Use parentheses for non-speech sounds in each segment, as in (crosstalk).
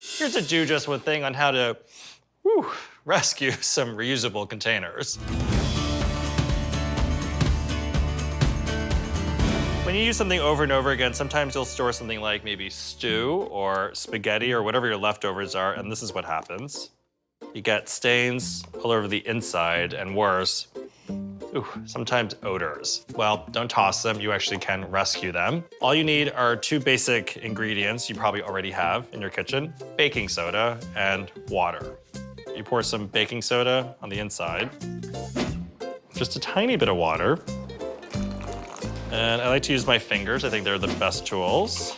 Here's a do just one thing on how to whew, rescue (laughs) some reusable containers. When you use something over and over again, sometimes you'll store something like maybe stew or spaghetti or whatever your leftovers are, and this is what happens. You get stains all over the inside, and worse, ooh, sometimes odors. Well, don't toss them, you actually can rescue them. All you need are two basic ingredients you probably already have in your kitchen, baking soda and water. You pour some baking soda on the inside, just a tiny bit of water, and I like to use my fingers. I think they're the best tools.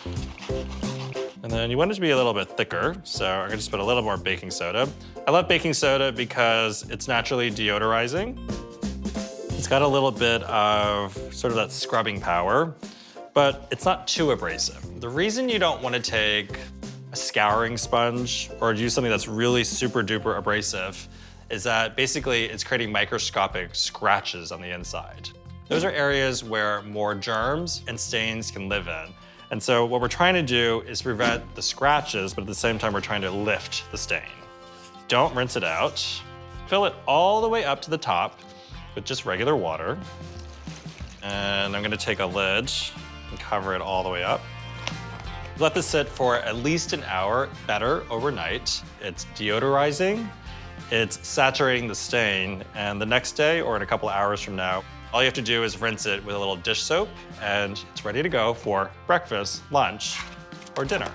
And then you want it to be a little bit thicker, so I'm gonna just put a little more baking soda. I love baking soda because it's naturally deodorizing. It's got a little bit of sort of that scrubbing power, but it's not too abrasive. The reason you don't wanna take a scouring sponge or use something that's really super duper abrasive is that basically it's creating microscopic scratches on the inside. Those are areas where more germs and stains can live in. And so what we're trying to do is prevent the scratches, but at the same time, we're trying to lift the stain. Don't rinse it out. Fill it all the way up to the top with just regular water. And I'm gonna take a lid and cover it all the way up. Let this sit for at least an hour, better overnight. It's deodorizing, it's saturating the stain, and the next day or in a couple hours from now, all you have to do is rinse it with a little dish soap and it's ready to go for breakfast, lunch, or dinner.